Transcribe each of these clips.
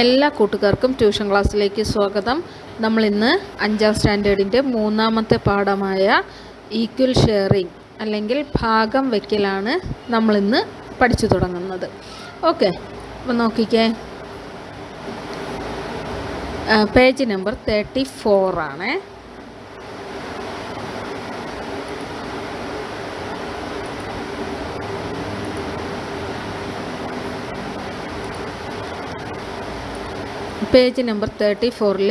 എല്ലാ കൂട്ടുകാർക്കും ട്യൂഷൻ ക്ലാസ്സിലേക്ക് സ്വാഗതം. നമ്മൾ ഇന്ന് അഞ്ചാം സ്റ്റാൻഡേർഡിന്റെ മൂന്നാമത്തെ പാഠമായ ഈക്വൽ ഷെയറിംഗ് അല്ലെങ്കിൽ ഭാഗം വയ്ക്കലാണ് നമ്മളിന്ന് പഠിച്ചു തുടങ്ങുന്നത്. ഓക്കെ അപ്പം നോക്കിക്കേ. പേജ് നമ്പർ തേർട്ടി ഫോറാണേ പേജ് നമ്പർ തേർട്ടി ഫോറിൽ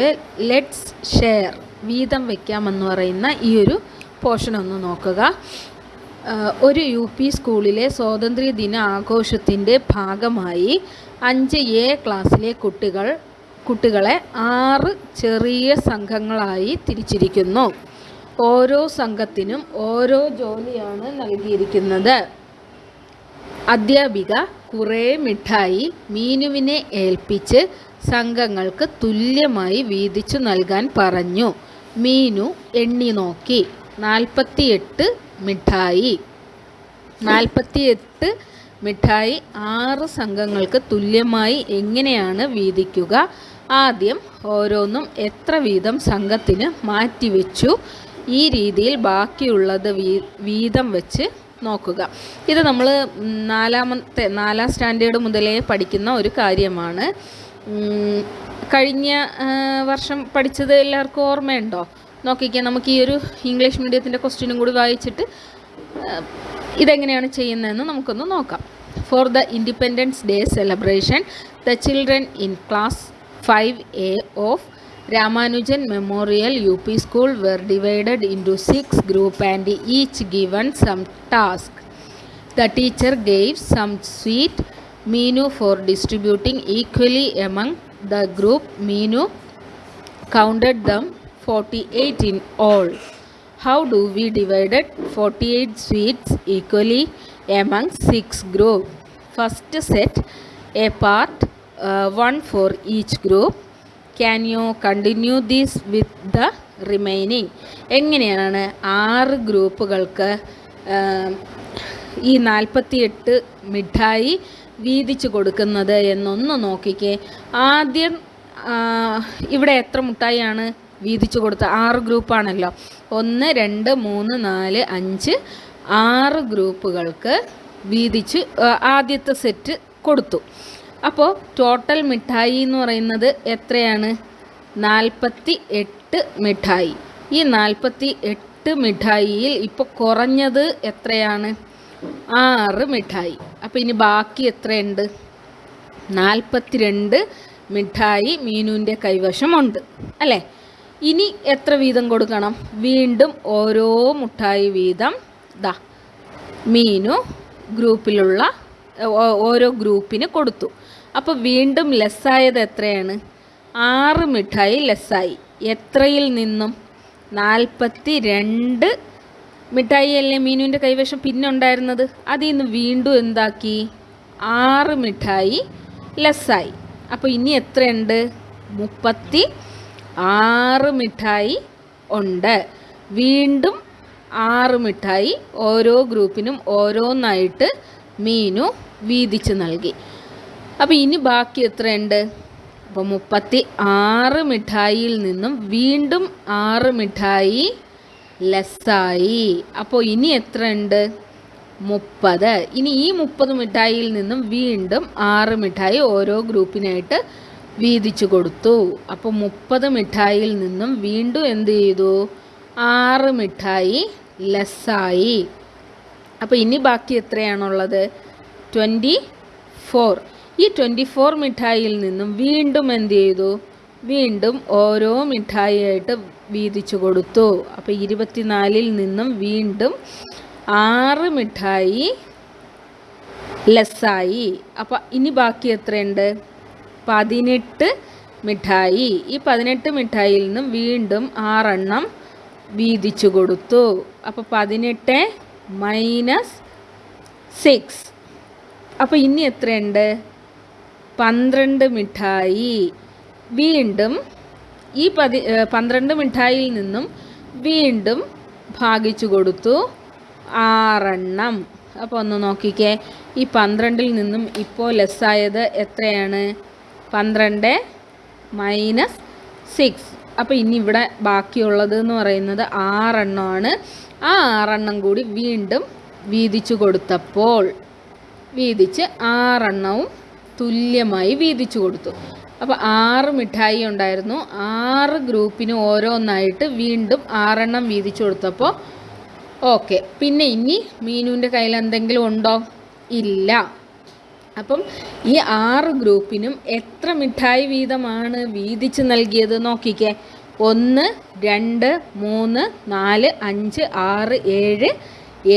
ലെറ്റ്സ് ഷെയർ വീതം വയ്ക്കാമെന്ന് പറയുന്ന ഈ ഒരു പോർഷൻ ഒന്ന് നോക്കുക. ഒരു യു പി സ്കൂളിലെ സ്വാതന്ത്ര്യ ദിന ആഘോഷത്തിന്റെ ഭാഗമായി അഞ്ച് എ ക്ലാസ്സിലെ കുട്ടികൾ കുട്ടികളെ ആറ് ചെറിയ സംഘങ്ങളായി തിരിച്ചിരിക്കുന്നു. ഓരോ സംഘത്തിനും ഓരോ ജോലിയാണ് നൽകിയിരിക്കുന്നത്. അധ്യാപിക കുറേ മിഠായി മീനുവിനെ ഏൽപ്പിച്ച് സംഘങ്ങൾക്ക് തുല്യമായി വീതിച്ചു നൽകാൻ പറഞ്ഞു. മീനു എണ്ണി നോക്കി. നാൽപ്പത്തിയെട്ട് മിഠായി. നാൽപ്പത്തിയെട്ട് മിഠായി ആറ് സംഘങ്ങൾക്ക് തുല്യമായി എങ്ങനെയാണ് വീതിക്കുക? ആദ്യം ഓരോന്നും എത്ര വീതം സംഘത്തിന് മാറ്റിവെച്ചു? ഈ രീതിയിൽ ബാക്കിയുള്ളത് വീതം വെച്ച് നോക്കുക. ഇത് നമ്മൾ നാലാമത്തെ നാലാം സ്റ്റാൻഡേർഡ് മുതലേ പഠിക്കുന്ന ഒരു കാര്യമാണ്. കഴിഞ്ഞ വർഷം പഠിച്ചത് എല്ലാവർക്കും ഓർമ്മയുണ്ടോ? നോക്കിക്കാം നമുക്ക് ഈ ഒരു ഇംഗ്ലീഷ് മീഡിയത്തിന്റെ ക്വസ്റ്റ്യനും കൂടി വായിച്ചിട്ട് ഇതെങ്ങനെയാണ് ചെയ്യുന്നതെന്ന് നമുക്കൊന്ന് നോക്കാം. For the Independence Day celebration the children in class five A of Ramanujan memorial U P school were divided into six group and each given some task the teacher gave some sweet Meenu for distributing equally among the group. Meenu counted them 48 in all. How do we divided 48 sweets equally among six group? First set a part, uh, one for each group. Can you continue this with the remaining? എങ്ങനെയാണ് ആറ് ഗ്രൂപ്പുകൾക്ക് ആം, ഈ നാൽപ്പത്തിയെട്ട് മിഠായി വീതിച്ചു കൊടുക്കുന്നത് എന്നൊന്ന് നോക്കിക്കേ. ആദ്യം ഇവിടെ എത്ര മുട്ടായിയാണ് വീതിച്ചു കൊടുത്ത? ആറ് ഗ്രൂപ്പാണല്ലോ. ഒന്ന് രണ്ട് മൂന്ന് നാല് അഞ്ച് ആറ് ഗ്രൂപ്പുകൾക്ക് വീതിച്ച് ആദ്യത്തെ സെറ്റ് കൊടുത്തു. അപ്പോൾ ടോട്ടൽ മിഠായി എന്ന് പറയുന്നത് എത്രയാണ്? നാൽപ്പത്തി എട്ട് മിഠായി. ഈ നാൽപ്പത്തി എട്ട് മിഠായിയിൽ ഇപ്പോൾ കുറഞ്ഞത് എത്രയാണ്? ആറ് മിഠായി. അപ്പോൾ ഇനി ബാക്കി എത്രയുണ്ട്? നാൽപ്പത്തിരണ്ട് മിഠായി മീനുവിന്റെ കൈവശമുണ്ട്. അല്ലേ? ഇനി എത്ര വീതം കൊടുക്കണം? വീണ്ടും ഓരോ മുട്ടായി വീതം ദാ മീനു ഗ്രൂപ്പിലുള്ള ഓരോ ഗ്രൂപ്പിന് കൊടുത്തു. അപ്പോൾ വീണ്ടും ലെസ്സായത് എത്രയാണ്? ആറ് മിഠായി ലെസ്സായി. എത്രയിൽ നിന്നും? നാൽപ്പത്തി രണ്ട് മിഠായി അല്ലേ മീനുവിന്റെ കൈവശം പിന്നെ ഉണ്ടായിരുന്നത്? അതിൽ നിന്ന് വീണ്ടും എന്താക്കി? ആറ് മിഠായി ലെസ്സായി. അപ്പോൾ ഇനി എത്രയുണ്ട്? മുപ്പത്തി ആറ് മിഠായി ഉണ്ട്. വീണ്ടും ആറ് മിഠായി ഓരോ ഗ്രൂപ്പിനും ഓരോന്നായിട്ട് മീനു വീതിച്ച് നൽകി. അപ്പോൾ ഇനി ബാക്കി എത്രയുണ്ട്? അപ്പോൾ മുപ്പത്തി ആറ് മിഠായിയിൽ നിന്നും വീണ്ടും ആറ് മിഠായി ലെസ്സായി. അപ്പോൾ ഇനി എത്ര ഉണ്ട് മുപ്പത്. ഇനി ഈ മുപ്പത് മിഠായിയിൽ നിന്നും വീണ്ടും ആറ് മിഠായി ഓരോ ഗ്രൂപ്പിനായിട്ട് വീതിച്ചു കൊടുത്തു. അപ്പോൾ മുപ്പത് മിഠായിയിൽ നിന്നും വീണ്ടും എന്ത് ചെയ്തു? ആറ് മിഠായി ലെസ്സായി. അപ്പോൾ ഇനി ബാക്കി എത്രയാണുള്ളത്? Twenty four. ഈ ട്വന്റി ഫോർ മിഠായിയിൽ നിന്നും വീണ്ടും എന്ത് ചെയ്തു? വീണ്ടും ഓരോ മിഠായിയായിട്ട് വീതിച്ചു കൊടുത്തു. അപ്പോൾ ഇരുപത്തിനാലിൽ നിന്നും വീണ്ടും ആറ് മിഠായി ലെസ്സായി. അപ്പോൾ ഇനി ബാക്കി എത്രയുണ്ട്? പതിനെട്ട് മിഠായി. ഈ പതിനെട്ട് മിഠായിൽ നിന്നും വീണ്ടും ആറെണ്ണം വീതിച്ചു കൊടുത്തു. അപ്പോൾ പതിനെട്ട് മൈനസ് സിക്സ്. അപ്പോൾ ഇനി എത്രയുണ്ട്? പന്ത്രണ്ട് മിഠായി. വീണ്ടും ഈ പതി പന്ത്രണ്ട് മിഠായിയിൽ നിന്നും വീണ്ടും ഭാഗിച്ചു കൊടുത്തു. ആറെണ്ണം. അപ്പോൾ ഒന്ന് നോക്കിക്കേ. ഈ പന്ത്രണ്ടിൽ നിന്നും ഇപ്പോൾ ലെസ്സായത് എത്രയാണ്? പന്ത്രണ്ട് മൈനസ് സിക്സ്. അപ്പോൾ ഇനി ഇവിടെ ബാക്കിയുള്ളത് എന്ന് പറയുന്നത് ആറെണ്ണമാണ്. ആ ആറെണ്ണം കൂടി വീണ്ടും വീതിച്ചു കൊടുത്തപ്പോൾ വീതിച്ച് ആറെണ്ണവും തുല്യമായി വീതിച്ചു കൊടുത്തു. അപ്പോൾ ആറ് മിഠായി ഉണ്ടായിരുന്നു. ആറ് ഗ്രൂപ്പിന് ഓരോന്നായിട്ട് വീണ്ടും ആറെണ്ണം വീതിച്ചു കൊടുത്തപ്പോൾ ഓക്കെ. പിന്നെ ഇനി മീനുവിന്റെ കയ്യിൽ എന്തെങ്കിലും ഉണ്ടോ? ഇല്ല. അപ്പം ഈ ആറ് ഗ്രൂപ്പിനും എത്ര മിഠായി വീതമാണ് വീതിച്ച് നൽകിയത് നോക്കിക്കേ. ഒന്ന് രണ്ട് മൂന്ന് നാല് അഞ്ച് ആറ് ഏഴ്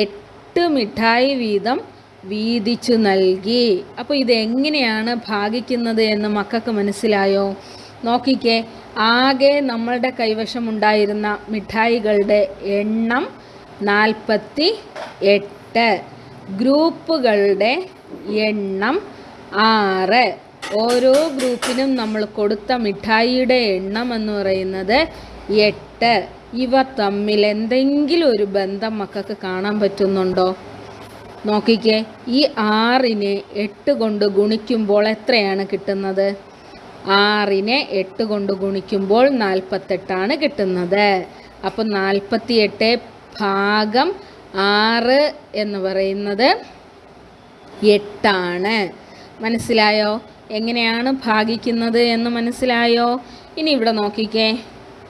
എട്ട് മിഠായി വീതം വീതിച്ചു നൽകി. അപ്പോൾ ഇതെങ്ങനെയാണ് ഭാഗിക്കുന്നത് എന്ന് മക്കൾക്ക് മനസ്സിലായോ? നോക്കിക്കേ ആകെ നമ്മളുടെ കൈവശം ഉണ്ടായിരുന്ന മിഠായികളുടെ എണ്ണം നാൽപ്പത്തി എട്ട് ഗ്രൂപ്പുകളുടെ എണ്ണം ആറ്. ഓരോ ഗ്രൂപ്പിനും നമ്മൾ കൊടുത്ത മിഠായിയുടെ എണ്ണം എന്ന് പറയുന്നത് എട്ട്. ഇവ തമ്മിൽ എന്തെങ്കിലും ഒരു ബന്ധം മക്കൾക്ക് കാണാൻ പറ്റുന്നുണ്ടോ? നോക്കിക്കേ ഈ ആറിനെ എട്ട് കൊണ്ട് ഗുണിക്കുമ്പോൾ എത്രയാണ് കിട്ടുന്നത്? ആറിനെ എട്ട് കൊണ്ട് ഗുണിക്കുമ്പോൾ നാൽപ്പത്തെട്ടാണ് കിട്ടുന്നത്. അപ്പം നാൽപ്പത്തി എട്ട് ഭാഗം ആറ് എന്ന് പറയുന്നത് എട്ടാണ്. മനസ്സിലായോ? എങ്ങനെയാണ് ഭാഗിക്കുന്നത് എന്ന് മനസ്സിലായോ? ഇനി ഇവിടെ നോക്കിക്കേ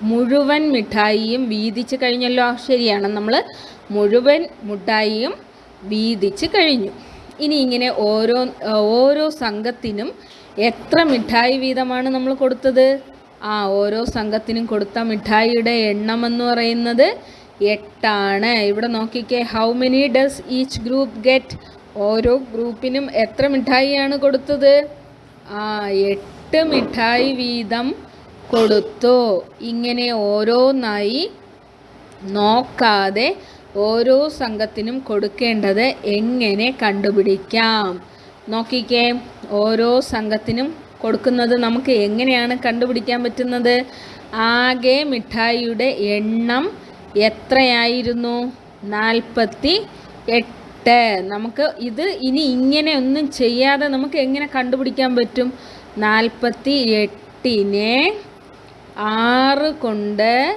മുഴുവൻ മിഠായിയും വീതിച്ച് കഴിഞ്ഞല്ലോ. ശരിയാണ് നമ്മൾ മുഴുവൻ മിഠായിയും വീതിച്ച് കഴിഞ്ഞു. ഇനി ഇങ്ങനെ ഓരോ ഓരോ സംഘത്തിനും എത്ര മിഠായി വീതമാണ് നമ്മൾ കൊടുത്തത്? ആ ഓരോ സംഘത്തിനും കൊടുത്ത മിഠായിയുടെ എണ്ണം എന്ന് പറയുന്നത് എട്ടാണ്. ഇവിടെ നോക്കിക്കേ how many does each group get ഓരോ ഗ്രൂപ്പിനും എത്ര മിഠായിയാണ് കൊടുത്തത്? ആ എട്ട് മിഠായി വീതം കൊടുത്തു. ഇങ്ങനെ ഓരോന്നായി നോക്കാതെ ഓരോ സംഘത്തിനും കൊടുക്കേണ്ടത് എങ്ങനെ കണ്ടുപിടിക്കാം? നോക്കിക്കേ ഓരോ സംഘത്തിനും കൊടുക്കുന്നത് നമുക്ക് എങ്ങനെയാണ് കണ്ടുപിടിക്കാൻ പറ്റുന്നത്? ആകെ മിഠായിയുടെ എണ്ണം എത്രയായിരുന്നു? നാൽപ്പത്തി എട്ട്. നമുക്ക് ഇത് ഇനി ഇങ്ങനെ ഒന്നും ചെയ്യാതെ നമുക്ക് എങ്ങനെ കണ്ടുപിടിക്കാൻ പറ്റും? നാൽപ്പത്തി എട്ടിനെ ആറ് കൊണ്ട്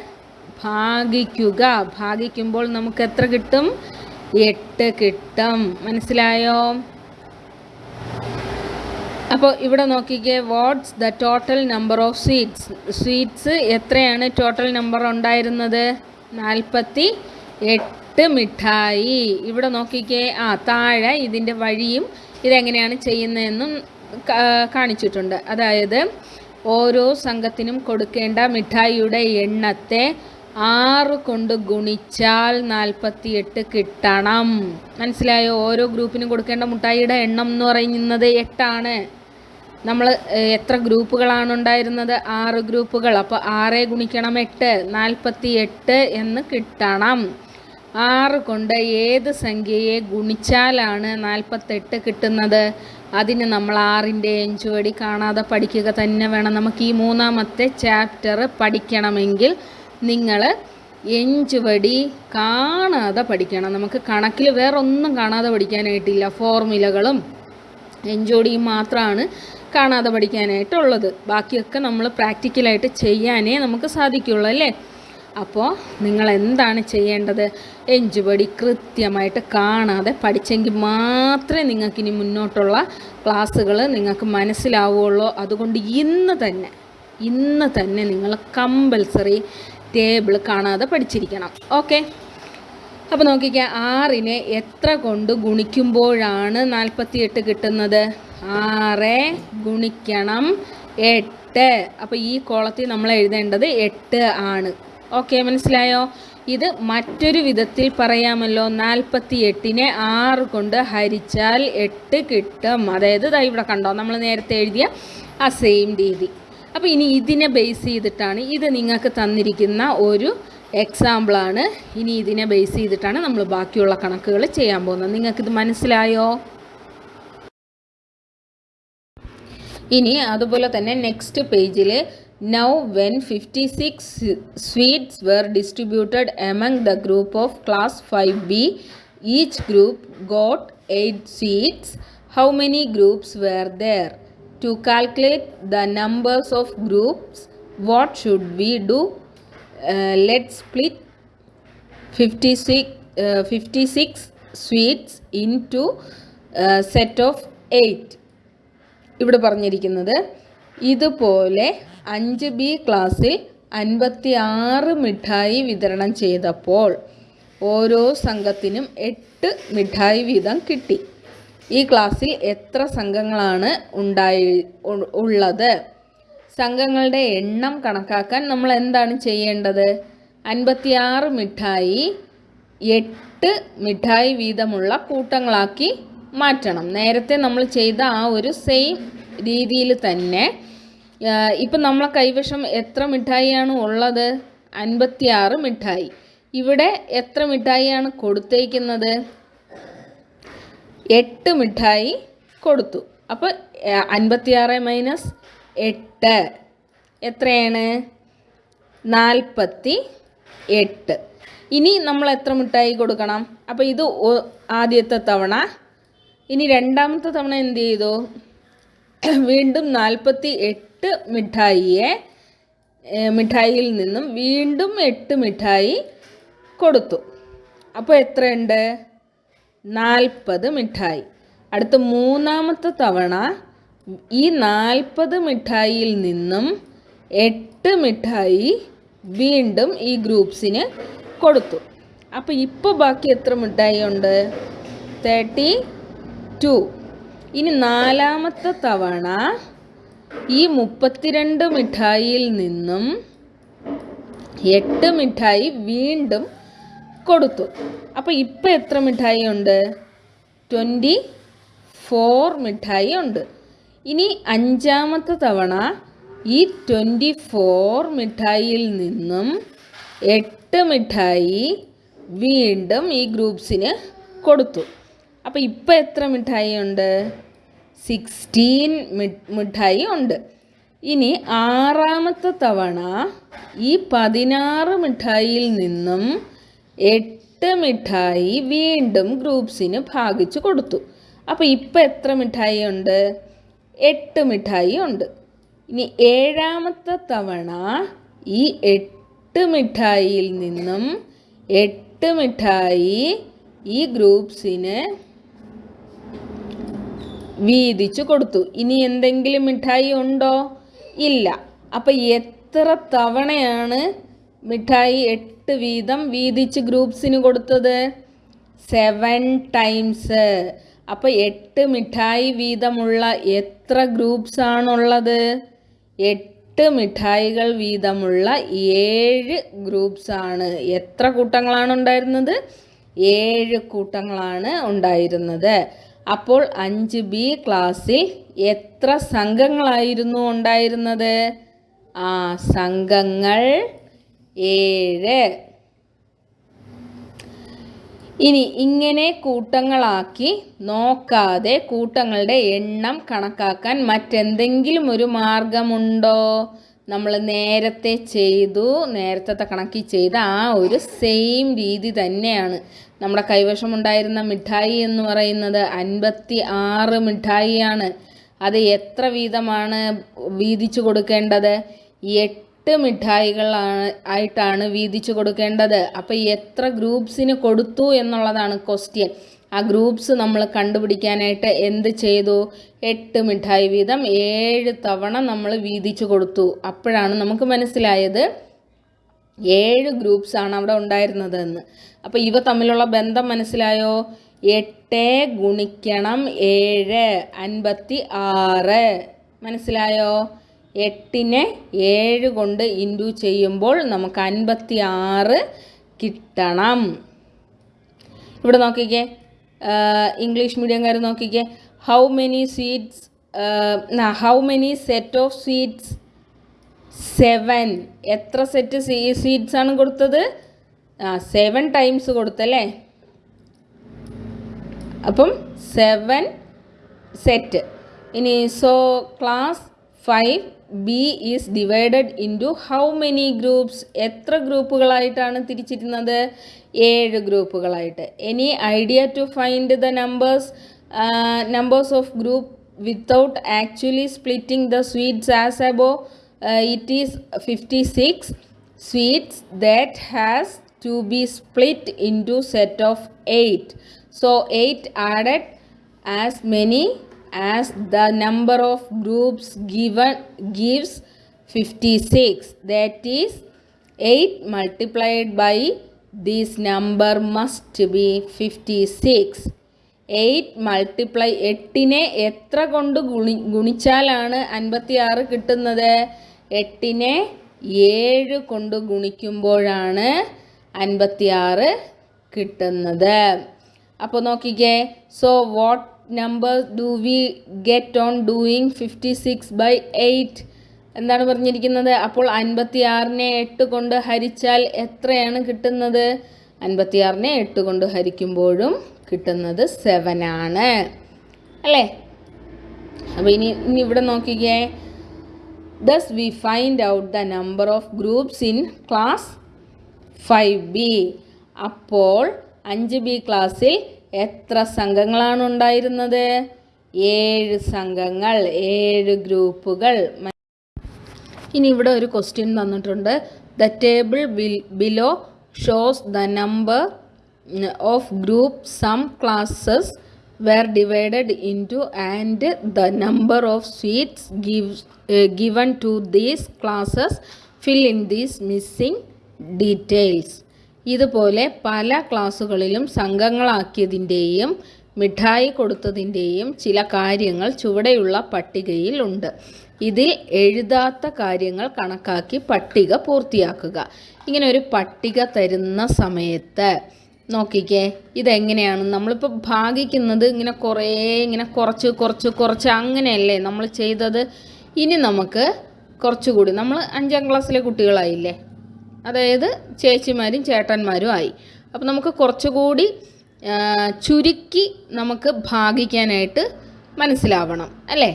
ഭാഗിക്കുക. ഭാഗിക്കുമ്പോൾ നമുക്ക് എത്ര കിട്ടും? എട്ട് കിട്ടും. മനസ്സിലായോ? അപ്പോൾ ഇവിടെ നോക്കിക്കേ what's the total number of sweets sweets എത്രയാണ് ടോട്ടൽ നമ്പർ ഉണ്ടായിരുന്നത്? നാൽപ്പത്തി എട്ട് മിഠായി. ഇവിടെ നോക്കിക്കേ ആ താഴെ ഇതിന്റെ വഴിയും ഇതെങ്ങനെയാണ് ചെയ്യുന്നതെന്നും കാണിച്ചിട്ടുണ്ട്. അതായത് ഓരോ സംഘത്തിനും കൊടുക്കേണ്ട മിഠായിയുടെ എണ്ണത്തെ ആറ് കൊണ്ട് ഗുണിച്ചാൽ നാൽപ്പത്തി എട്ട് കിട്ടണം. മനസ്സിലായോ? ഓരോ ഗ്രൂപ്പിനും കൊടുക്കേണ്ട മുട്ടായിയുടെ എണ്ണം എന്ന് പറയുന്നത് എട്ടാണ്. നമ്മൾ എത്ര ഗ്രൂപ്പുകളാണ് ഉണ്ടായിരുന്നത്? ആറ് ഗ്രൂപ്പുകൾ. അപ്പോൾ ആറ് ഗുണിക്കണം എട്ട് നാൽപ്പത്തി എട്ട് എന്ന് കിട്ടണം. ആറ് കൊണ്ട് ഏത് സംഖ്യയെ ഗുണിച്ചാലാണ് നാൽപ്പത്തെട്ട് കിട്ടുന്നത്? അതിന് നമ്മൾ ആറിന്റെ എഞ്ചുവടി കാണാതെ പഠിക്കുക തന്നെ വേണം. നമുക്ക് ഈ മൂന്നാമത്തെ ചാപ്റ്റർ പഠിക്കണമെങ്കിൽ നിങ്ങൾ എഞ്ചുവടി കാണാതെ പഠിക്കണം. നമുക്ക് കണക്കിൽ വേറെ ഒന്നും കാണാതെ പഠിക്കാനായിട്ടില്ല. ഫോർമുലകളും എഞ്ചോടിയും മാത്രമാണ് കാണാതെ പഠിക്കാനായിട്ടുള്ളത്. ബാക്കിയൊക്കെ നമ്മൾ പ്രാക്ടിക്കലായിട്ട് ചെയ്യാനേ നമുക്ക് സാധിക്കുള്ളൂ അല്ലേ? അപ്പോൾ നിങ്ങൾ എന്താണ് ചെയ്യേണ്ടത്? എഞ്ചുപടി കൃത്യമായിട്ട് കാണാതെ പഠിച്ചെങ്കിൽ മാത്രമേ നിങ്ങൾക്കിനി മുന്നോട്ടുള്ള ക്ലാസ്സുകൾ നിങ്ങൾക്ക് മനസ്സിലാവുകയുള്ളൂ അതുകൊണ്ട് ഇന്ന് തന്നെ ഇന്ന് തന്നെ നിങ്ങൾ കമ്പൽസറി ടേബിൾ കാണാതെ പഠിച്ചിരിക്കണം. ഓക്കെ അപ്പോൾ നോക്കിക്കുക ആറിനെ എത്ര കൊണ്ട് ഗുണിക്കുമ്പോഴാണ് നാൽപ്പത്തിയെട്ട് കിട്ടുന്നത്? ആറ് ഗുണിക്കണം എട്ട്. അപ്പോൾ ഈ കോളത്തിൽ നമ്മൾ എഴുതേണ്ടത് എട്ട് ആണ്. ഓക്കെ മനസ്സിലായോ? ഇത് മറ്റൊരു വിധത്തിൽ പറയാമല്ലോ. നാൽപ്പത്തി എട്ടിനെ ആറ് കൊണ്ട് ഹരിച്ചാൽ എട്ട് കിട്ടും. അതായത് ഇവിടെ കണ്ടോ നമ്മൾ നേരത്തെ എഴുതിയ ആ സെയിം രീതി. അപ്പോൾ ഇനി ഇതിനെ ബേസ് ചെയ്തിട്ടാണ് ഇത് നിങ്ങൾക്ക് തന്നിരിക്കുന്ന ഒരു എക്സാമ്പിളാണ് ഇനി ഇതിനെ ബേസ് ചെയ്തിട്ടാണ് നമ്മൾ ബാക്കിയുള്ള കണക്കുകൾ ചെയ്യാൻ പോകുന്നത്. നിങ്ങൾക്കിത് മനസ്സിലായോ? ഇനി അതുപോലെ തന്നെ നെക്സ്റ്റ് പേജിൽ now when fifty six sweets were distributed among the group of class five B each group got eight sweets how many groups were there to calculate the numbers of groups what should we do let split fifty six fifty six sweets into set of eight ഇവിടെ പറഞ്ഞിരിക്കുന്നത് ഇതുപോലെ അഞ്ച് B ക്ലാസ്സിൽ അൻപത്തി ആറ് മിഠായി വിതരണം ചെയ്തപ്പോൾ ഓരോ സംഘത്തിനും എട്ട് മിഠായി വീതം കിട്ടി. ഈ ക്ലാസ്സിൽ എത്ര സംഘങ്ങളാണ് ഉണ്ടായി ഉള്ളത്? സംഘങ്ങളുടെ എണ്ണം കണക്കാക്കാൻ നമ്മൾ എന്താണ് ചെയ്യേണ്ടത്? അൻപത്തിയാറ് മിഠായി എട്ട് മിഠായി വീതമുള്ള കൂട്ടങ്ങളാക്കി മാറ്റണം. നേരത്തെ നമ്മൾ ചെയ്ത ആ ഒരു സെയിം രീതിയിൽ തന്നെ ഇപ്പം നമ്മളെ കൈവശം എത്ര മിഠായിയാണ് ഉള്ളത്? അൻപത്തിയാറ് മിഠായി. ഇവിടെ എത്ര മിഠായിയാണ് കൊടുത്തേക്കുന്നത്? എട്ട് മിഠായി കൊടുത്തു. അപ്പോൾ അൻപത്തിയാറ് മൈനസ് എട്ട്. എത്രയാണ്? നാൽപ്പത്തി എട്ട് ഇനി നമ്മൾ എത്ര മിഠായി കൊടുക്കണം? അപ്പോൾ ഇത് ആദ്യത്തെ തവണ. ഇനി രണ്ടാമത്തെ തവണ എന്ത് ചെയ്തു? വീണ്ടും നാൽപ്പത്തി എട്ട് മിഠായിയെ മിഠായിയിൽ നിന്നും വീണ്ടും എട്ട് മിഠായി കൊടുത്തു. അപ്പോൾ എത്രയുണ്ട്? നാൽപ്പത് മിഠായി. അടുത്ത മൂന്നാമത്തെ തവണ ഈ നാൽപ്പത് മിഠായിയിൽ നിന്നും എട്ട് മിഠായി വീണ്ടും ഈ ഗ്രൂപ്പ്സിന് കൊടുത്തു. അപ്പോൾ ഇപ്പോൾ ബാക്കി എത്ര മിഠായി ഉണ്ട് തേർട്ടി ടു. ഇനി നാലാമത്തെ തവണ ഈ മുപ്പത്തിരണ്ട് മിഠായിയിൽ നിന്നും എട്ട് മിഠായി വീണ്ടും കൊടുത്തു. അപ്പോൾ ഇപ്പം എത്ര മിഠായി ഉണ്ട്? ട്വന്റി ഫോർ മിഠായി ഉണ്ട്. ഇനി അഞ്ചാമത്തെ തവണ ഈ ട്വന്റി ഫോർ മിഠായിയിൽ നിന്നും എട്ട് മിഠായി വീണ്ടും ഈ ഗ്രൂപ്പ്സിന് കൊടുത്തു. അപ്പോൾ ഇപ്പം എത്ര മിഠായി ഉണ്ട്? സിക്സ്റ്റീൻ മിഠായി ഉണ്ട്. ഇനി ആറാമത്തെ തവണ ഈ പതിനാറ് മിഠായിയിൽ നിന്നും എട്ട് മിഠായി വീണ്ടും ഗ്രൂപ്പ്സിന് ഭാഗിച്ചു കൊടുത്തു. അപ്പോൾ ഇപ്പം എത്ര മിഠായി ഉണ്ട്? എട്ട് മിഠായി ഉണ്ട്. ഇനി ഏഴാമത്തെ തവണ ഈ എട്ട് മിഠായിയിൽ നിന്നും എട്ട് മിഠായി ഈ ഗ്രൂപ്പ്സിന് വീതിച്ചു കൊടുത്തു. ഇനി എന്തെങ്കിലും മിഠായി ഉണ്ടോ? ഇല്ല. അപ്പം എത്ര തവണയാണ് മിഠായി എട്ട് വീതം വീതിച്ച് ഗ്രൂപ്പ്സിന് കൊടുത്തത് സെവൻ ടൈംസ്. അപ്പോൾ എട്ട് മിഠായി വീതമുള്ള എത്ര ഗ്രൂപ്പ്സ് ആണുള്ളത്? എട്ട് മിഠായികൾ വീതമുള്ള ഏഴ് ഗ്രൂപ്പ്സ് ആണ്. എത്ര കൂട്ടങ്ങളാണ് ഉണ്ടായിരുന്നത്? ഏഴ് കൂട്ടങ്ങളാണ് ഉണ്ടായിരുന്നത്. അപ്പോൾ അഞ്ച് ബി ക്ലാസ്സിൽ എത്ര സംഘങ്ങളായിരുന്നു ഉണ്ടായിരുന്നത്? ആ സംഘങ്ങൾ ഏഴ്. ഇനി ഇങ്ങനെ കൂട്ടങ്ങളാക്കി നോക്കാതെ കൂട്ടങ്ങളുടെ എണ്ണം കണക്കാക്കാൻ മറ്റെന്തെങ്കിലും ഒരു മാർഗമുണ്ടോ? നമ്മൾ നേരത്തെ ചെയ്തു നേരത്തെ കണക്കി ചെയ്ത ആ ഒരു സെയിം രീതി തന്നെയാണ്. നമ്മുടെ കൈവശം ഉണ്ടായിരുന്ന മിഠായി എന്ന് പറയുന്നത് അൻപത്തി ആറ് മിഠായിയാണ്. അത് എത്ര വീതമാണ് വീതിച്ചു കൊടുക്കേണ്ടത്? എട്ട് മിഠായികളാണ് ആയിട്ടാണ് വീതിച്ചു കൊടുക്കേണ്ടത്. അപ്പോൾ എത്ര ഗ്രൂപ്പ്സിന് കൊടുത്തു എന്നുള്ളതാണ് ക്വസ്റ്റ്യൻ. ആ ഗ്രൂപ്പ്സ് നമ്മൾ കണ്ടുപിടിക്കാനായിട്ട് എന്ത് ചെയ്തു? എട്ട് മിഠായി വീതം ഏഴ് തവണ നമ്മൾ വീതിച്ചു കൊടുത്തു. അപ്പോഴാണ് നമുക്ക് മനസ്സിലായത് ഏഴ് ഗ്രൂപ്പ്സാണ് അവിടെ ഉണ്ടായിരുന്നത് എന്ന് അപ്പോൾ ഇവ തമ്മിലുള്ള ബന്ധം മനസ്സിലായോ? എട്ട് ഗുണിക്കണം ഏഴ് അൻപത്തി ആറ്. മനസ്സിലായോ? എട്ടിനെ ഏഴ് കൊണ്ട് ഇന്റു ചെയ്യുമ്പോൾ നമുക്ക് അൻപത്തി ആറ് കിട്ടണം. ഇവിടെ നോക്കിക്കേ. ഇംഗ്ലീഷ് മീഡിയംകാർ നോക്കിക്കേ. How many sweets how many set of seeds seven എത്ര സെറ്റ് സീഡ്സ് ആണ് കൊടുത്തത്? ആ സെവൻ ടൈംസ് കൊടുത്തല്ലേ? അപ്പം സെവൻ സെറ്റ് ഇനി so class five B is divided into how many groups എത്ര ഗ്രൂപ്പുകളായിട്ടാണ് തിരിച്ചിരുന്നത് ഏഴ് ഗ്രൂപ്പുകളായിട്ട് any idea to find the numbers numbers of group without actually splitting the sweets as above uh, it is 56 sweets that has to be split into set of 8 so 8 added as many as the number of groups given gives 56 that is 8 multiplied by this number must be 56 eight multiply എട്ടിനെ എത്ര കൊണ്ട് ഗുണി ഗുണിച്ചാലാണ് അൻപത്തി ആറ് കിട്ടുന്നത്? എട്ടിനെ ഏഴ് കൊണ്ട് ഗുണിക്കുമ്പോഴാണ് അൻപത്തി ആറ് കിട്ടുന്നത്. അപ്പോൾ നോക്കിക്കേ. So what number do we get on doing fifty six by eight എന്താണ് പറഞ്ഞിരിക്കുന്നത്? അപ്പോൾ അൻപത്തി ആറിനെ എട്ട് കൊണ്ട് ഹരിച്ചാൽ എത്രയാണ് കിട്ടുന്നത്? അൻപത്തിയാറിനെ എട്ട് കൊണ്ട് ഹരിക്കുമ്പോഴും കിട്ടുന്നത് സെവൻ ആണ്. അല്ലേ? അപ്പോൾ ഇനി ഇനി ഇവിടെ നോക്കിക്കേ. Thus we find out the number of groups in class five B അപ്പോൾ അഞ്ച് ബി ക്ലാസ്സിൽ എത്ര സംഘങ്ങളാണ് ഉണ്ടായിരുന്നത്? ഏഴ് സംഘങ്ങൾ ഏഴ് ഗ്രൂപ്പുകൾ. ഇനി ഇവിടെ ഒരു ക്വസ്റ്റ്യൻ തന്നിട്ടുണ്ട് the table will below shows the number of group some classes were divided into and the number of sweets give given to these classes fill in these missing details ഇതുപോലെ പല ക്ലാസ്സുകളിലും സംഘങ്ങളാക്കിയതിന്റെയും മിഠായി കൊടുത്തതിന്റെയും ചില കാര്യങ്ങൾ ചുവടെയുള്ള പട്ടികയിൽ ഉണ്ട് ഇതിൽ എഴുതാത്ത കാര്യങ്ങൾ കണക്കാക്കി പട്ടിക പൂർത്തിയാക്കുക. ഇങ്ങനെ ഒരു പട്ടിക തരുന്ന സമയത്ത് നോക്കിക്കേ ഇതെങ്ങനെയാണ്? നമ്മളിപ്പോൾ ഭാഗിക്കുന്നത് ഇങ്ങനെ കുറേ ഇങ്ങനെ കുറച്ച് കുറച്ച് കുറച്ച് അങ്ങനെയല്ലേ നമ്മൾ ചെയ്തത്? ഇനി നമുക്ക് കുറച്ചുകൂടി നമ്മൾ അഞ്ചാം ക്ലാസ്സിലെ കുട്ടികളായില്ലേ? അതായത് ചേച്ചിമാരും ചേട്ടന്മാരും ആയി. അപ്പോൾ നമുക്ക് കുറച്ചുകൂടി ചുരുക്കി നമുക്ക് ഭാഗിക്കാനായിട്ട് മനസ്സിലാവണം അല്ലേ?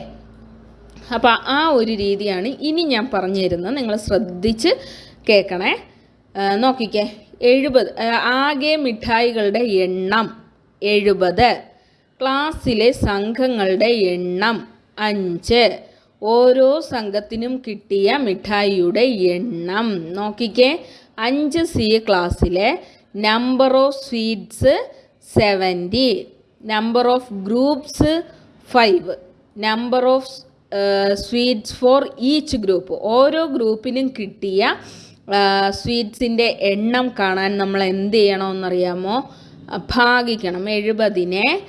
അപ്പോൾ ആ ഒരു രീതിയാണ് ഇനി ഞാൻ പറഞ്ഞു തരുന്നത്. നിങ്ങൾ ശ്രദ്ധിച്ച് കേൾക്കണേ. നോക്കിക്കേ. എഴുപത് ആകെ മിഠായികളുടെ എണ്ണം എഴുപത്. ക്ലാസ്സിലെ സംഘങ്ങളുടെ എണ്ണം അഞ്ച്. ഓരോ സംഘത്തിനും കിട്ടിയ മിഠായിയുടെ എണ്ണം. നോക്കിക്കേ. അഞ്ച് സി ക്ലാസ്സിലെ number of sweets seventy number of groups five number of sweets for each group ഓരോ ഗ്രൂപ്പിനും കിട്ടിയ സ്വീറ്റ്സിന്റെ എണ്ണം കാണാൻ നമ്മൾ എന്ത് ചെയ്യണമെന്നറിയാമോ? ഭാഗിക്കണം. എഴുപതിനെ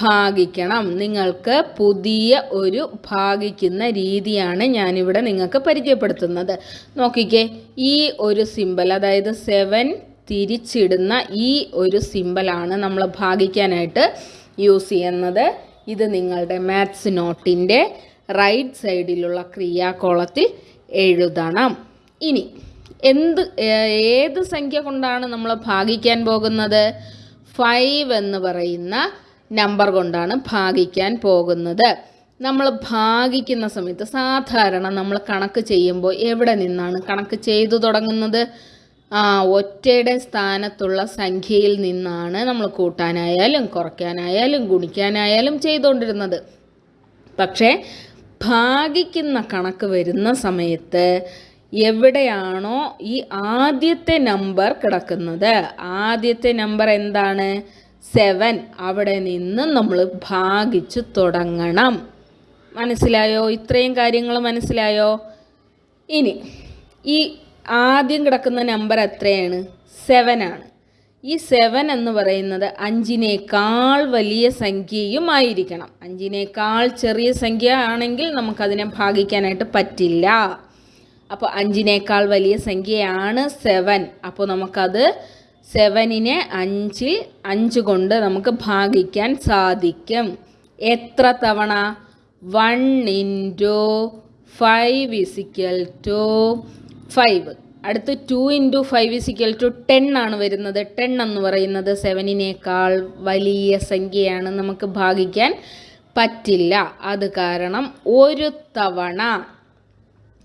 ഭാഗിക്കണം. നിങ്ങൾക്ക് പുതിയ ഒരു ഭാഗിക്കുന്ന രീതിയാണ് ഞാനിവിടെ നിങ്ങൾക്ക് പരിചയപ്പെടുത്തുന്നത്. നോക്കിക്കേ ഈ ഒരു സിമ്പൽ അതായത് സെവൻ തിരിച്ചിടുന്ന ഈ ഒരു സിമ്പലാണ് നമ്മൾ ഭാഗിക്കാനായിട്ട് യൂസ് ചെയ്യുന്നത്. ഇത് നിങ്ങളുടെ മാത്സ് നോട്ടിന്റെ റൈറ്റ് സൈഡിലുള്ള ക്രിയാകോളത്തിൽ എഴുതണം. ഇനി എന്ത് ഏത് സംഖ്യ കൊണ്ടാണ് നമ്മൾ ഭാഗിക്കാൻ പോകുന്നത്? ഫൈവ് എന്ന് പറയുന്ന നമ്പർ കൊണ്ടാണ് ഭാഗിക്കാൻ പോകുന്നത്. നമ്മൾ ഭാഗിക്കുന്ന സമയത്ത് സാധാരണ നമ്മൾ കണക്ക് ചെയ്യുമ്പോൾ എവിടെ നിന്നാണ് കണക്ക് ചെയ്തു തുടങ്ങുന്നത്? ആ ഒറ്റയുടെ സ്ഥാനത്തുള്ള സംഖ്യയിൽ നിന്നാണ് നമ്മൾ കൂട്ടാനായാലും കുറയ്ക്കാനായാലും ഗുണിക്കാനായാലും ചെയ്തുകൊണ്ടിരുന്നത്. പക്ഷേ ഭാഗിക്കുന്ന കണക്ക് വരുന്ന സമയത്ത് എവിടെയാണോ ഈ ആദ്യത്തെ നമ്പർ കിടക്കുന്നത്? ആദ്യത്തെ നമ്പർ എന്താണ്? സെവൻ അവിടെ നിന്ന് നമ്മൾ ഭാഗിച്ചു തുടങ്ങണം. മനസ്സിലായോ? ഇത്രയും കാര്യങ്ങൾ മനസ്സിലായോ? ഇനി ഈ ആദ്യം കിടക്കുന്ന നമ്പർ എത്രയാണ്? സെവൻ ആണ്. ഈ സെവൻ എന്ന് പറയുന്നത് അഞ്ചിനേക്കാൾ വലിയ സംഖ്യയും ആയിരിക്കണം അഞ്ചിനേക്കാൾ ചെറിയ സംഖ്യ ആണെങ്കിൽ നമുക്കതിനെ ഭാഗിക്കാനായിട്ട് പറ്റില്ല. അപ്പോൾ അഞ്ചിനേക്കാൾ വലിയ സംഖ്യയാണ് സെവൻ അപ്പോൾ നമുക്കത് സെവനിനെ അഞ്ചിൽ അഞ്ച് കൊണ്ട് നമുക്ക് ഭാഗിക്കാൻ സാധിക്കും. എത്ര തവണ? One into five is equal to five. അടുത്ത് two into five is equal to ten ആണ് വരുന്നത്. ടെൻ എന്ന് പറയുന്നത് സെവനിനേക്കാൾ വലിയ സംഖ്യയാണ്. നമുക്ക് ഭാഗിക്കാൻ പറ്റില്ല. അത് കാരണം ഒരു തവണ.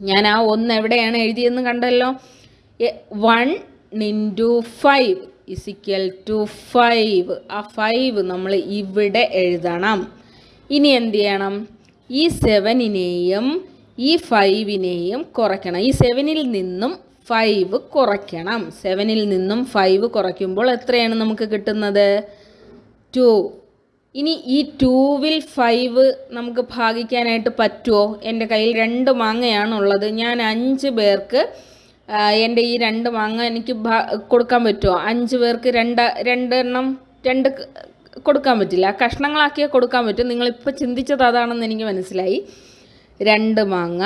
ഞാൻ ആ ഒന്ന് എവിടെയാണ് എഴുതിയെന്ന് കണ്ടല്ലോ? One into five is equal to five. ആ ഫൈവ് നമ്മൾ ഇവിടെ എഴുതണം. ഇനി എന്ത് ചെയ്യണം? ഈ സെവനിനെയും ഈ ഫൈവിനെയും കുറയ്ക്കണം. ഈ സെവനിൽ നിന്നും ഫൈവ് കുറയ്ക്കണം. സെവനിൽ നിന്നും ഫൈവ് കുറയ്ക്കുമ്പോൾ എത്രയാണ് നമുക്ക് കിട്ടുന്നത്? ടു. ഇനി ഈ ടൂവിൽ ഫൈവ് നമുക്ക് ഭാഗിക്കാനായിട്ട് പറ്റുമോ? എന്റെ കയ്യിൽ രണ്ട് മാങ്ങയാണുള്ളത്. ഞാൻ അഞ്ച് പേർക്ക് എന്റെ ഈ രണ്ട് മാങ്ങ എനിക്ക് കൊടുക്കാൻ പറ്റുമോ? അഞ്ച് പേർക്ക് രണ്ട് രണ്ടെണ്ണം രണ്ട് കൊടുക്കാൻ പറ്റില്ല. കഷ്ണങ്ങളാക്കിയേ കൊടുക്കാൻ പറ്റും. നിങ്ങളിപ്പോൾ ചിന്തിച്ചത് അതാണെന്ന് എനിക്ക് മനസ്സിലായി. രണ്ട് മാങ്ങ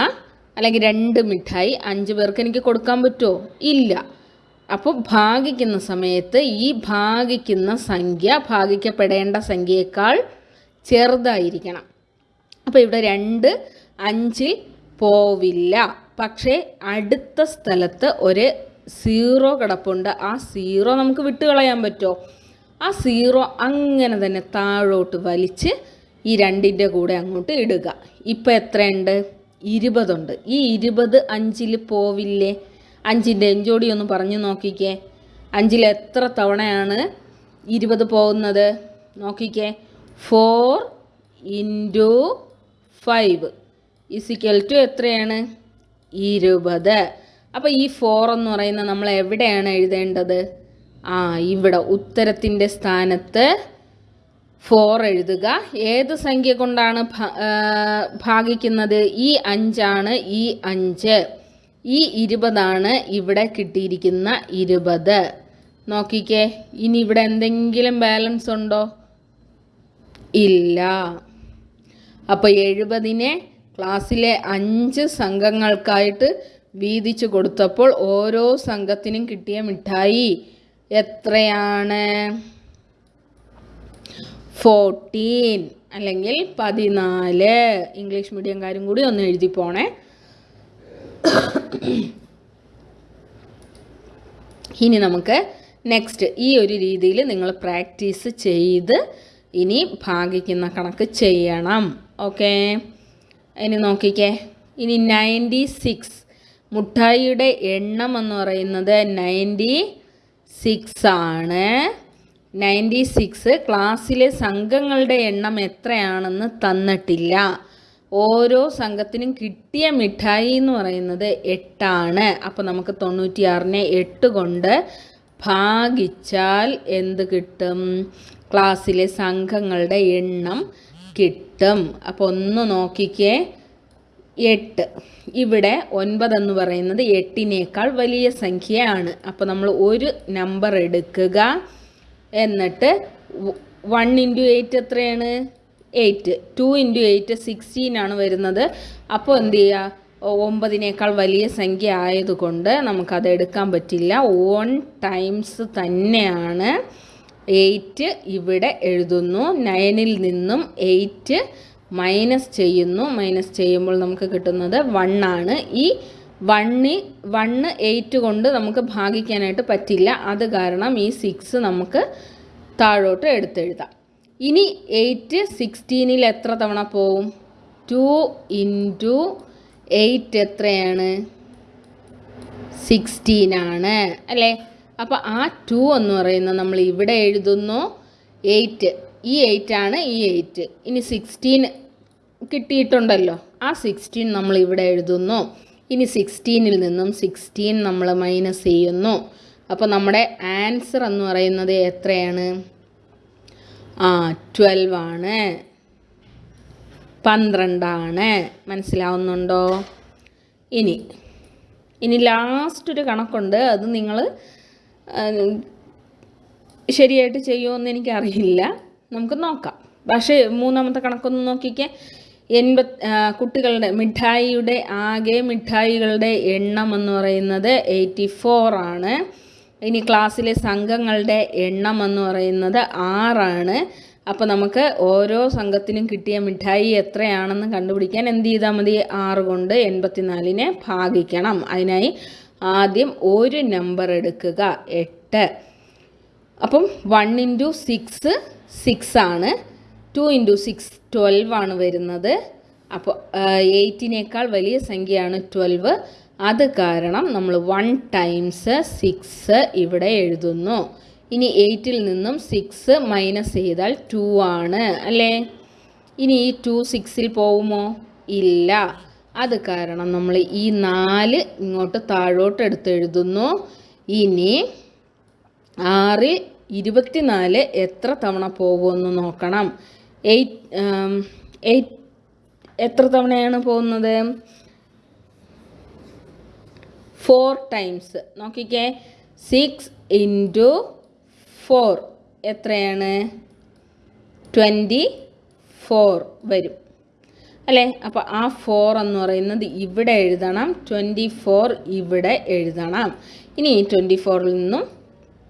അല്ലെങ്കിൽ രണ്ട് മിഠായി അഞ്ച് പേർക്ക് എനിക്ക് കൊടുക്കാൻ പറ്റുമോ? ഇല്ല. അപ്പോൾ ഭാഗിക്കുന്ന സമയത്ത് ഈ ഭാഗിക്കുന്ന സംഖ്യ ഭാഗിക്കപ്പെടേണ്ട സംഖ്യയേക്കാൾ ചെറുതായിരിക്കണം. അപ്പോൾ ഇവിടെ രണ്ട് അഞ്ചിൽ പോവില്ല. പക്ഷേ അടുത്ത സ്ഥലത്ത് ഒരു സീറോ കിടപ്പുണ്ട്. ആ സീറോ നമുക്ക് വിട്ടുകളയാൻ പറ്റുമോ? ആ സീറോ അങ്ങനെ തന്നെ താഴോട്ട് വലിച്ച് ഈ രണ്ടിന്റെ കൂടെ അങ്ങോട്ട് ഇടുക. ഇപ്പം എത്രയുണ്ട്? ഇരുപതുണ്ട്. ഈ ഇരുപത് അഞ്ചിൽ പോവില്ലേ? അഞ്ചിന്റെ എഞ്ചോടി ഒന്ന് പറഞ്ഞു നോക്കിക്കേ. അഞ്ചിൽ എത്ര തവണയാണ് ഇരുപത് പോകുന്നത്? നോക്കിക്കേ. Four into five. Is equal to എത്രയാണ്? ഇരുപത്. അപ്പോൾ ഈ ഫോർ എന്ന് പറയുന്ന നമ്മൾ എവിടെയാണ് എഴുതേണ്ടത്? ആ ഇവിടെ ഉത്തരത്തിന്റെ സ്ഥാനത്ത് ഫോർ എഴുതുക. ഏത് സംഖ്യ കൊണ്ടാണ് ഭാഗിക്കുന്നത്? ഈ അഞ്ചാണ് ഈ അഞ്ച്. ഈ ഇരുപതാണ് ഇവിടെ കിട്ടിയിരിക്കുന്ന ഇരുപത്. നോക്കിക്കേ ഇനി ഇവിടെ എന്തെങ്കിലും ബാലൻസ് ഉണ്ടോ? ഇല്ല. അപ്പോൾ എഴുപതിനെ ക്ലാസ്സിലെ അഞ്ച് സംഘങ്ങൾക്കായിട്ട് വീതിച്ചു കൊടുത്തപ്പോൾ ഓരോ സംഘത്തിനും കിട്ടിയ മിഠായി എത്രയാണ്? ഫോർട്ടീൻ അല്ലെങ്കിൽ പതിനാല്. ഇംഗ്ലീഷ് മീഡിയംകാരും കൂടി ഒന്ന് എഴുതി പോണേ. ഇനി നമുക്ക് നെക്സ്റ്റ് ഈ ഒരു രീതിയിൽ നിങ്ങൾ പ്രാക്ടീസ് ചെയ്ത് ഇനി ഭാഗിക്കുന്ന കണക്ക് ചെയ്യണം. ഓക്കെ ഇനി നോക്കിക്കേ. ഇനി നയന്റി സിക്സ് മുട്ടായിയുടെ എണ്ണം എന്ന് പറയുന്നത് നയന്റി സിക്സ് ആണ്. നയന്റി സിക്സ് ക്ലാസ്സിലെ സംഘങ്ങളുടെ എണ്ണം എത്രയാണെന്ന് തന്നിട്ടില്ല. ഓരോ സംഘത്തിനും കിട്ടിയ മിഠായി എന്ന് പറയുന്നത് എട്ടാണ്. അപ്പോൾ നമുക്ക് തൊണ്ണൂറ്റിയാറിനെ എട്ട് കൊണ്ട് ഭാഗിച്ചാൽ എന്ത് കിട്ടും? ക്ലാസ്സിലെ സംഘങ്ങളുടെ എണ്ണം കിട്ടും. അപ്പോൾ ഒന്ന് നോക്കിക്കേ. എട്ട്. ഇവിടെ ഒൻപത് എന്ന് പറയുന്നത് എട്ടിനേക്കാൾ വലിയ സംഖ്യയാണ്. അപ്പോൾ നമ്മൾ ഒരു നമ്പർ എടുക്കുക. എന്നിട്ട് വൺ ഇന്റു എയ്റ്റ് എത്രയാണ്? Eight two into eight sixteen ആണ് വരുന്നത്. അപ്പോൾ എന്ത് ചെയ്യുക ഒമ്പതിനേക്കാൾ വലിയ സംഖ്യ ആയതുകൊണ്ട് നമുക്കത് എടുക്കാൻ പറ്റില്ല. ഓൺ ടൈംസ് തന്നെയാണ്. എയ്റ്റ് ഇവിടെ എഴുതുന്നു. നയനിൽ നിന്നും എയ്റ്റ് മൈനസ് ചെയ്യുന്നു. മൈനസ് ചെയ്യുമ്പോൾ നമുക്ക് കിട്ടുന്നത് വണ്ണാണ് ഈ വണ്ണി വണ്ണ് എയ്റ്റ് കൊണ്ട് നമുക്ക് ഭാഗിക്കാനായിട്ട് പറ്റില്ല. അത് കാരണം ഈ സിക്സ് നമുക്ക് താഴോട്ട് എടുത്തെഴുതാം. ഇനി എയ്റ്റ് സിക്സ്റ്റീനിൽ എത്ര തവണ പോവും? ടു ഇന്റു എയ്റ്റ് എത്രയാണ്? സിക്സ്റ്റീനാണ് അല്ലേ? അപ്പോൾ ആ ടു എന്ന് പറയുന്നത് നമ്മൾ ഇവിടെ എഴുതുന്നു എയ്റ്റ് ഈ എയ്റ്റ് ആണ് ഈ എയ്റ്റ് ഇനി സിക്സ്റ്റീൻ കിട്ടിയിട്ടുണ്ടല്ലോ. ആ സിക്സ്റ്റീൻ നമ്മൾ ഇവിടെ എഴുതുന്നു. ഇനി സിക്സ്റ്റീനിൽ നിന്നും സിക്സ്റ്റീൻ നമ്മൾ മൈനസ് ചെയ്യുന്നു. അപ്പോൾ നമ്മുടെ ആൻസർ എന്ന് പറയുന്നത് എത്രയാണ്? ആ ട്വൽവ് ആണ്. പന്ത്രണ്ടാണ്. മനസ്സിലാവുന്നുണ്ടോ? ഇനി ഇനി ലാസ്റ്റ് ഒരു കണക്കുണ്ട്. അത് നിങ്ങൾ ശരിയായിട്ട് ചെയ്യുമെന്ന് എനിക്കറിയില്ല. നമുക്ക് നോക്കാം. പക്ഷേ മൂന്നാമത്തെ കണക്കൊന്ന് നോക്കിക്കേ. എൺപത് കുട്ടികളുടെ മിഠായിയുടെ ആകെ മിഠായികളുടെ എണ്ണം എന്ന് പറയുന്നത് എയ്റ്റി ആണ് ഇനി ക്ലാസ്സിലെ സംഘങ്ങളുടെ എണ്ണം എന്ന് പറയുന്നത് ആറാണ്. അപ്പോൾ നമുക്ക് ഓരോ സംഘത്തിനും കിട്ടിയ മിഠായി എത്രയാണെന്ന് കണ്ടുപിടിക്കാൻ എന്ത് ചെയ്താൽ മതി? ആറ് കൊണ്ട് എൺപത്തിനാലിനെ ഭാഗിക്കണം. അതിനായി ആദ്യം ഒരു നമ്പർ എടുക്കുക. എട്ട്. അപ്പം വൺ ഇന്റു സിക്സ് സിക്സ് ആണ്. ടു ഇന്റു സിക്സ് ട്വൽവ് ആണ് വരുന്നത്. അപ്പോൾ എയ്റ്റിനേക്കാൾ വലിയ സംഖ്യയാണ് ട്വൽവ് അത് കാരണം നമ്മൾ വൺ ടൈംസ് സിക്സ് ഇവിടെ എഴുതുന്നു. ഇനി എയ്റ്റിൽ നിന്നും സിക്സ് മൈനസ് ചെയ്താൽ ടു ആണ് അല്ലേ? ഇനി ഈ ടു സിക്സിൽ പോവുമോ? ഇല്ല. അത് കാരണം നമ്മൾ ഈ നാല് ഇങ്ങോട്ട് താഴോട്ട് എടുത്ത് എഴുതുന്നു. ഇനി ആറ് ഇരുപത്തിനാല് എത്ര തവണ പോകുമെന്ന് നോക്കണം. എയ്റ്റ് എയ്റ്റ് എത്ര തവണയാണ് പോകുന്നത്? Four times. നോക്കിക്കേ. സിക്സ് ഇന്റു ഫോർ എത്രയാണ്? ട്വന്റി ഫോർ വരും. അല്ലേ? അപ്പോൾ ആ ഫോർ എന്ന് പറയുന്നത് ഇവിടെ എഴുതണം ട്വന്റി ഫോർ ഇവിടെ എഴുതണം. ഇനി ട്വന്റി ഫോറിൽ നിന്നും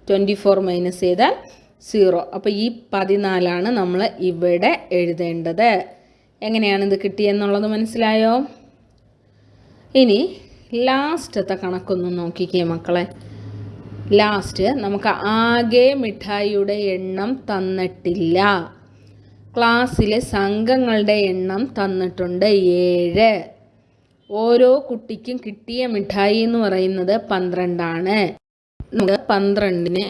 ട്വന്റി ഫോർ മൈനസ് ചെയ്താൽ സീറോ അപ്പോൾ ഈ പതിനാലാണ് നമ്മൾ ഇവിടെ എഴുതേണ്ടത്. എങ്ങനെയാണ് ഇത് കിട്ടിയെന്നുള്ളത് മനസ്സിലായോ? ഇനി ലാസ്റ്റത്തെ കണക്കൊന്ന് നോക്കിക്കേ മക്കളെ. ലാസ്റ്റ് നമുക്ക് ആകെ മിഠായിയുടെ എണ്ണം തന്നിട്ടില്ല. ക്ലാസ്സിലെ സംഘങ്ങളുടെ എണ്ണം തന്നിട്ടുണ്ട് ഏഴ്. ഓരോ കുട്ടിക്കും കിട്ടിയ മിഠായി എന്ന് പറയുന്നത് പന്ത്രണ്ടാണ്. നമുക്ക് പന്ത്രണ്ടിന്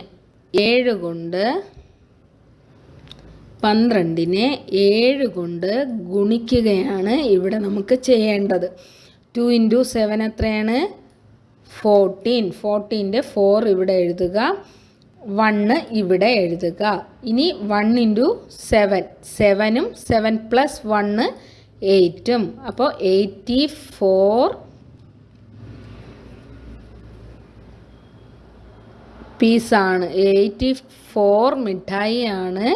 ഏഴ് കൊണ്ട് പന്ത്രണ്ടിനെ ഏഴ് കൊണ്ട് ഗുണിക്കുകയാണ് ഇവിടെ നമുക്ക് ചെയ്യേണ്ടത്. ടു ഇന്റു സെവൻ എത്രയാണ്? ഫോർട്ടീൻ. ഫോർട്ടീന്റെ ഫോർ ഇവിടെ എഴുതുക. വണ്ണ് ഇവിടെ എഴുതുക. ഇനി വൺ ഇന്റു സെവൻ സെവനും സെവൻ പ്ലസ് വണ്ണ് എയ്റ്റും അപ്പോൾ എയ്റ്റി ഫോർ പീസാണ് എയ്റ്റി ഫോർ മിഠായിയാണ്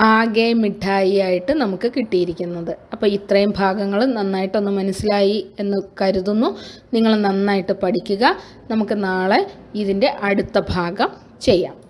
ആകെ മിഠായി ആയിട്ട് നമുക്ക് കിട്ടിയിരിക്കുന്നത്. അപ്പോൾ ഇത്രയും ഭാഗങ്ങൾ നന്നായിട്ടൊന്ന് മനസ്സിലായി എന്ന് കരുതുന്നു. നിങ്ങൾ നന്നായിട്ട് പഠിക്കുക. നമുക്ക് നാളെ ഇതിന്റെ അടുത്ത ഭാഗം ചെയ്യാം.